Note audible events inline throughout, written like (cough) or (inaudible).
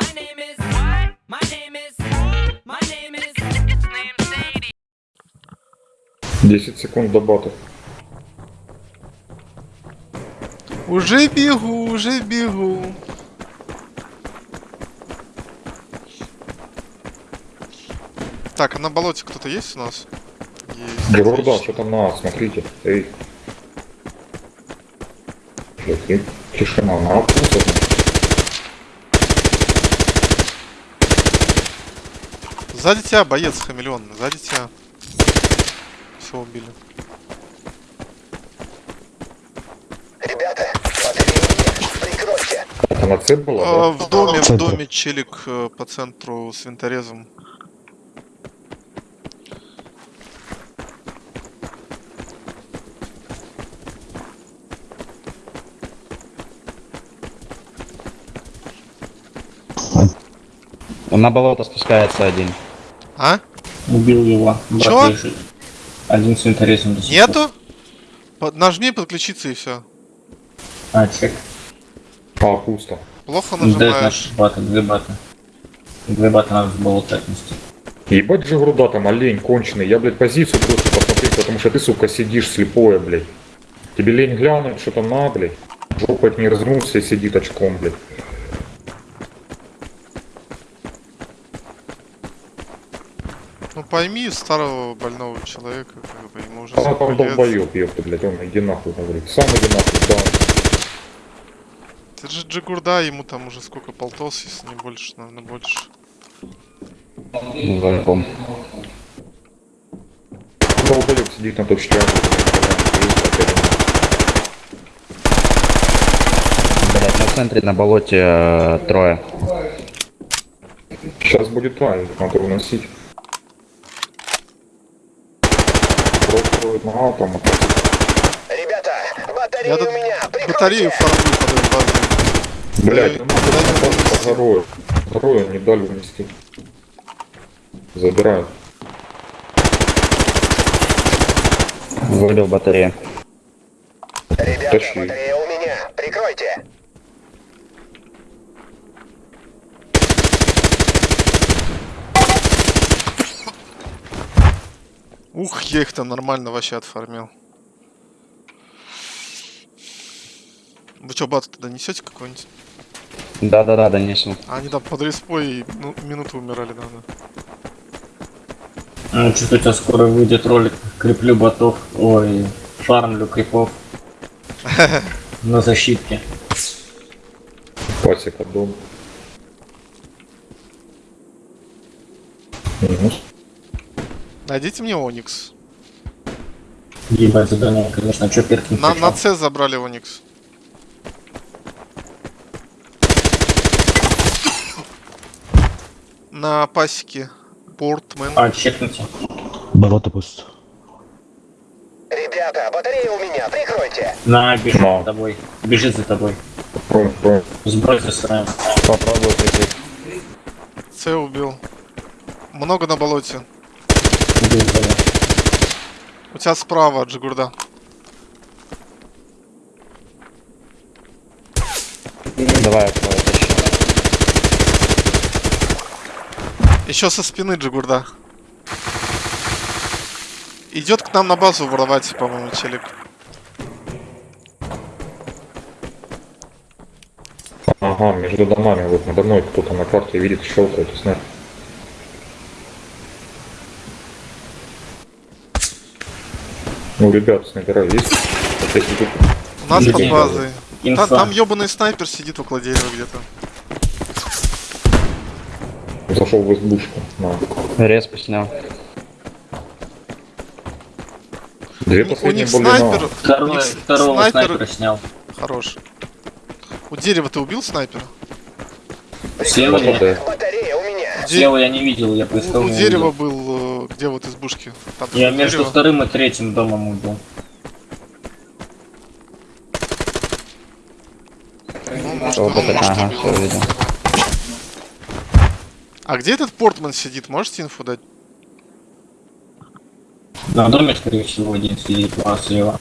My name is what? My name is my name is his name's Sadie. 10 секунд до батов. Уже бегу, уже бегу. Так, а на болоте кто-то есть у нас? Есть. Отлично. что там на А, смотрите. Эй. Тишина на А просто. Сзади тебя боец хамелеон, сзади тебя. Все убили. Ребята. Прикройте. Это на С было, А, да? в доме, в доме челик э, по центру с винторезом. Он на болото спускается один. А? Убил его. Чё? Один с винторезом до сих пор. Нету? Под- нажми подключиться и все. А, чек. А, пусто. Плохо нажимаешь. наш бата, две бата. Две бата надо с болота отнести. Ебать же груда там, олень конченый. Я, блядь, позицию просто посмотреть, потому что ты, сука, сидишь слепое, блядь. Тебе лень глянуть, что там на, блядь. Жопа не развернулся и сидит очком, блядь. Ну пойми старого больного человека, как бы ему уже А там 40 лет. долбоёб, ёпта, блядь, он иди нахуй, говорит. Сам иди нахуй, да. Это же Джигурда, ему там уже сколько полтос, если не больше, наверное, больше. Звонком. Долбоёб сидит на точке А. Блять, на центре на болоте э, трое. Сейчас будет правильно, надо уносить. Просто на А там. Ребята, батареи Я у меня. батарею Прикройте. формую под этой базой. Блять, Э, ну куда надо не дали унести. Забирают. Выбил батарею. Ребята, Тащи. батарея у меня. Прикройте. Ух, я их там нормально вообще отфармил. Вы что, бат туда несете какой-нибудь? Да-да-да, донесу. А они там под респой и ну, минуту умирали, наверное. Ну, что-то у тебя скоро выйдет ролик. Креплю ботов. Ой, фармлю крипов. (laughs) На защитке. Пасека дом. Минус. Найдите мне Оникс. Ебать задание, конечно. Чё Перкин На, хотел? на С забрали Оникс. На пасеке. Портмен. А, чекните. Болото пусто. Ребята, батарея у меня. Прикройте. На, бежит за тобой. Бежит за тобой. Сбрось засраем. Попробую прикрыть. С убил. Много на болоте. У тебя справа, Джигурда. Давай тащу. Еще со спины Джигурда. Идет к нам на базу воровать, по-моему, челик. Ага, между домами, вот надо мной кто-то на карте видит, щелкает, снэп. Ну, ребят, снайпера есть? Вот если тут У нас под базой. Та- там ебаный снайпер сидит около дерева где-то. зашел в избушку. На. Респ снял. Две У- У них снайпер. У Второго, них второго снайпер снайпера снял. хорош. У дерева ты убил снайпера? Слева, я, это. Батарея у меня. Я не видел, я У, поискал. у не дерева был, где вот избушки. Там Я между дерево. вторым и третьим домом убил. Ну, может, он, может, ага, убил. всё видел. А где этот портман сидит? Можете инфу дать? На доме, скорее всего, один сидит, а слева.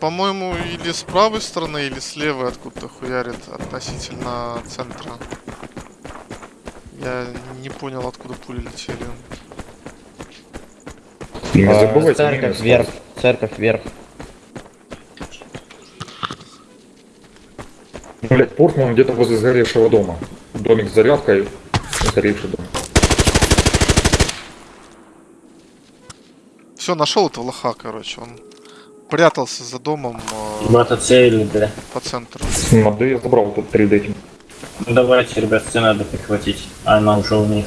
По-моему, или с правой стороны, или с левой откуда-то хуярит относительно центра. Я не понял, откуда пули летели. Не забывайте Церковь минус вверх, церковь вверх. Блять, Портман где-то возле сгоревшего дома. Домик с зарядкой, сгоревший дом. Все, нашел этого лоха, короче. Он прятался за домом э, Бата цели, да. по центру. Ну, да я забрал тут перед этим. Ну давайте, ребят, сцену надо прихватить. А она уже у них.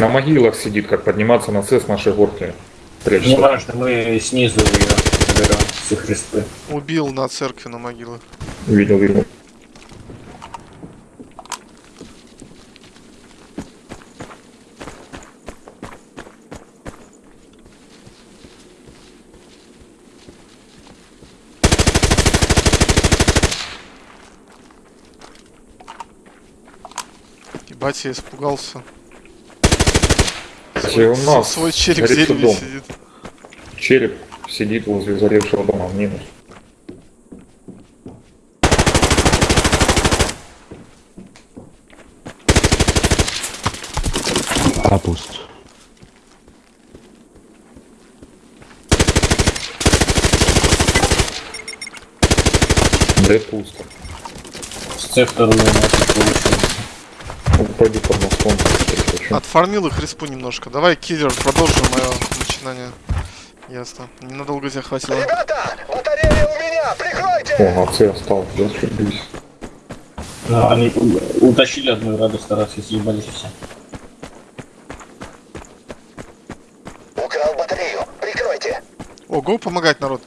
На могилах сидит, как подниматься на СЭС нашей горки. Не Прячется. важно, мы снизу ее заберем с их респы. Убил на церкви на могилы. Видел, видел. Ебать, я испугался. Кстати, у нас Свой череп в горит дереве дом. сидит. Череп сидит возле заревшего дома в минус. А пуст. Да пусто. С С вторую у нас. Пойду под мостом. если. Отфармил их респу немножко. Давай, киллер, продолжим мое начинание. Ясно. Ненадолго тебя хватило. Ребята, батарея у меня, прикройте! О, а С осталось, да. Ну, они утащили одну радость, раз и съебались все. Украл батарею, прикройте! О, го помогать, народ.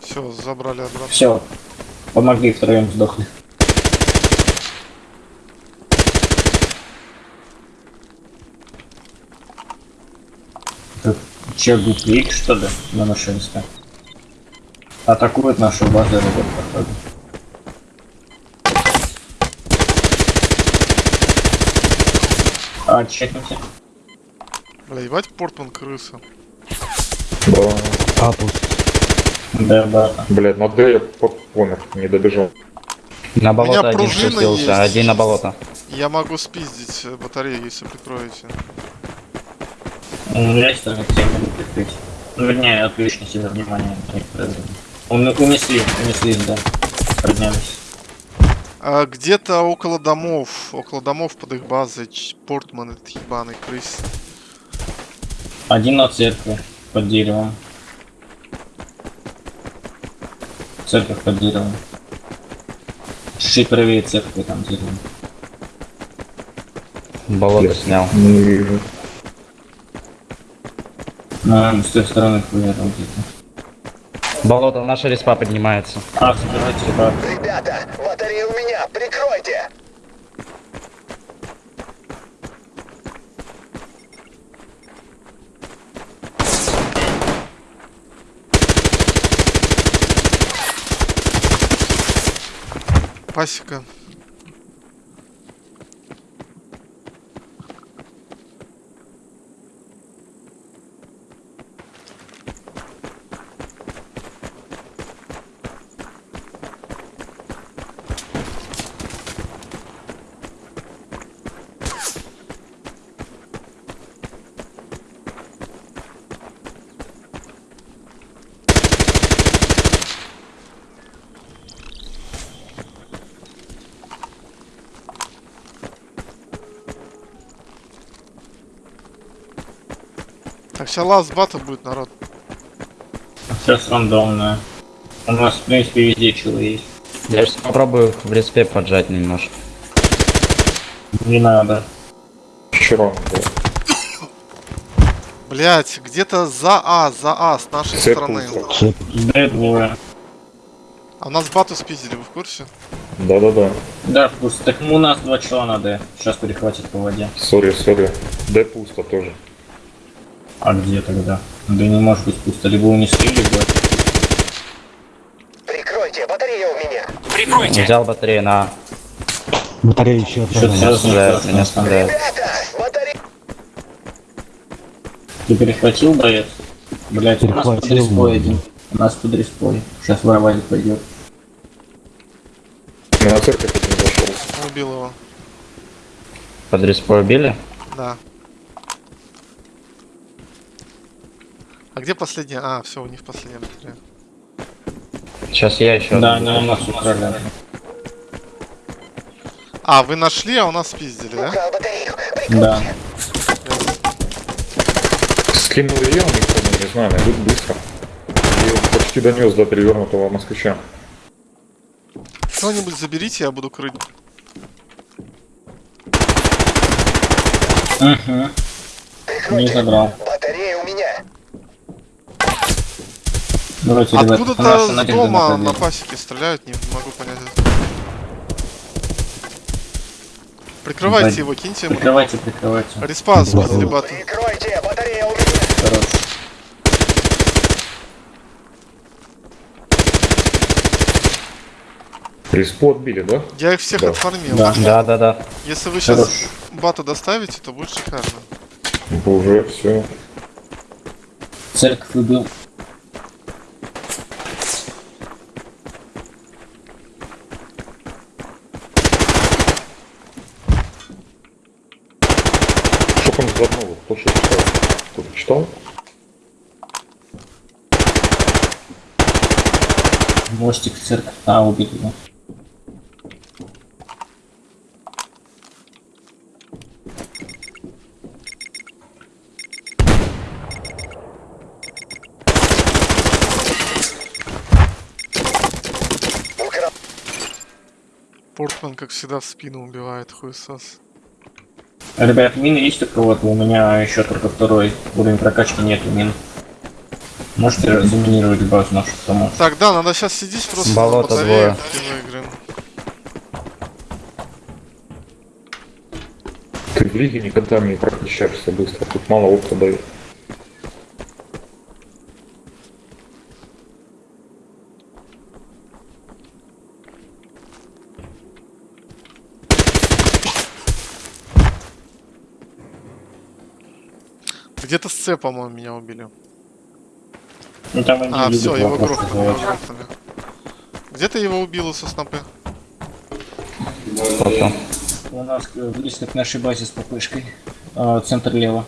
Все, забрали обратно. Все. Помогли втроем сдохли. Че, гуплик, что ли, на нашенстве? Атакует нашу базу, ребят, походу. А, чекните. Бля, ебать, Портман крыса. Да. Пуст. Да, да. Блядь, на Д я по- помер, не добежал. На болото один спустился, есть. один на болото. Я могу спиздить батарею, если прикроете. Ну, я ставлю тему прикрыть. Ну, вернее, отвлечь на себя внимание. Он, унесли, унесли, да. Поднялись. А, где-то около домов, около домов под их базой, Портман этот ебаный крыс. Один на церкви, под деревом. Церковь под деревом. Чуть правее церкви там дерево. Болото снял. Не вижу. Ну, с той стороны хуя там где-то. Болото, наша респа поднимается. А, собирайте, ребят. Ребята, батарея у меня, прикройте! Пасека. Сейчас ласт бата будет, народ. Сейчас рандомное. У нас, в принципе, везде чего есть. Я сейчас попробую в респе поджать немножко. Не надо. Было. Блять, где-то за А, за А, с нашей Цепь стороны. Да, двое. А нас бату спиздили, вы в курсе? Да-да-да. Да, пусть. Так у нас два чела надо. Сейчас перехватит по воде. Сори, сори. Д пусто тоже. А где тогда? Да не может быть пусто. Либо унесли, либо... Прикройте, батарея у меня! Взял батарею на... Батарея еще одна. Что-то у нас. сразу Стреляет, меня батарея... Ты перехватил, боец? Блять, у нас под Перехватил, респой ну. один. У нас под респой. Сейчас воровать пойдет. На церковь один зашел. Убил его. Под респой убили? Да. Где последняя? А, все, у них последняя батарея. Сейчас я еще. Да, они у нас украли. А, вы нашли, а у нас спиздили, да? Да. Скинул ее, никто не знаю, найдут быстро. И почти донес до перевернутого москвича. Кто-нибудь заберите, я буду крыть. Угу. Не забрал. Батарея у меня. Давайте, Откуда-то с дома на пасеке стреляют, не могу понять. Прикрывайте Блин. его, киньте ему. Прикрывайте, прикрывайте. Спиздили бату. Прикройте. Батарея у меня. Хорош. Респо отбили, да? Я их всех Да. отформил. Да. Да, да, да. Если вы сейчас Хорош. бату доставите, то будет шикарно. Уже все. Церковь убил. Что там Кто что? Кто-то читал? Мостик церковь. А, убил его. Портман, как всегда, в спину убивает хуесос. Ребят, мины есть у кого-то? У меня еще только второй уровень прокачки нету мин. Можете заминировать базу нашу саму? Так, да, надо сейчас сидеть просто Болото двое. Ты в лиге никогда не прокачаешься быстро. Тут мало опыта дают. Где-то с С, по-моему, меня убили. Ну там они А, все, его грохнули, его задавать. грохнули. Где ты его убил со снопы? У нас э, близко к нашей базе с ППшкой. А, центр лево.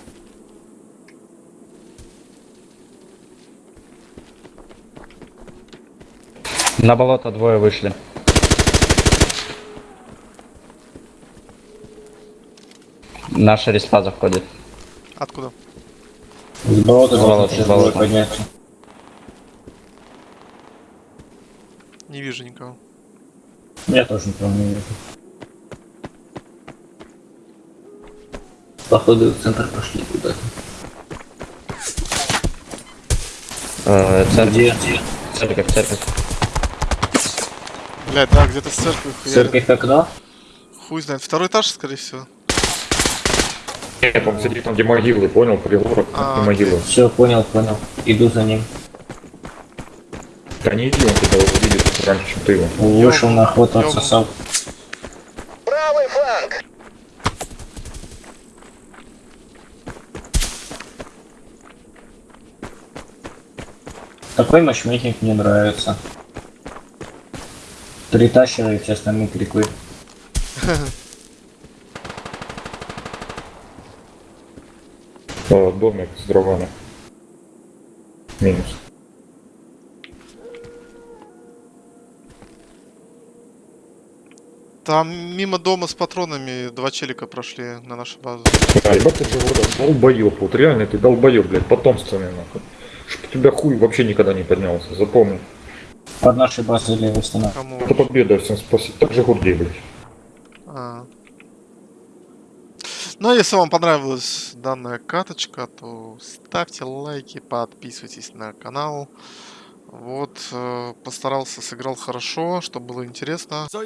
На болото двое вышли. Наша респа заходит. Откуда? С болота болота, сейчас с болота. подняться. Не вижу никого. Я тоже никого не вижу. Походу в центр пошли куда-то. Э, церковь, Где? церковь, церковь. Блять, да, где-то с церкви хуярит. Церковь окно? Хуй знает. Второй этаж, скорее всего. Нет, он сидит там, где могилы, понял? Пригорок, А, где могилы. Все, понял, понял. Иду за ним. Да не иди, он тебя увидит раньше, чем ты его. Вышел на охоту, отсосал. Правый фланг. Такой матчмейкинг мне нравится. Три тащера и все остальные крикуют. (laughs) О, домик с дровами. Минус. Там мимо дома с патронами два челика прошли на нашу базу. А, ебать ты же вот долбоёб, вот реально ты долбоёб, блядь, потомственный нахуй. Чтоб у тебя хуй вообще никогда не поднялся, запомни. Под нашей базой стена. Кому? Это победа, всем спасибо. Так же Гурдей, блядь. А. Ну, а если вам понравилась данная каточка, то ставьте лайки, подписывайтесь на канал. Вот, э, постарался, сыграл хорошо, чтобы было интересно. So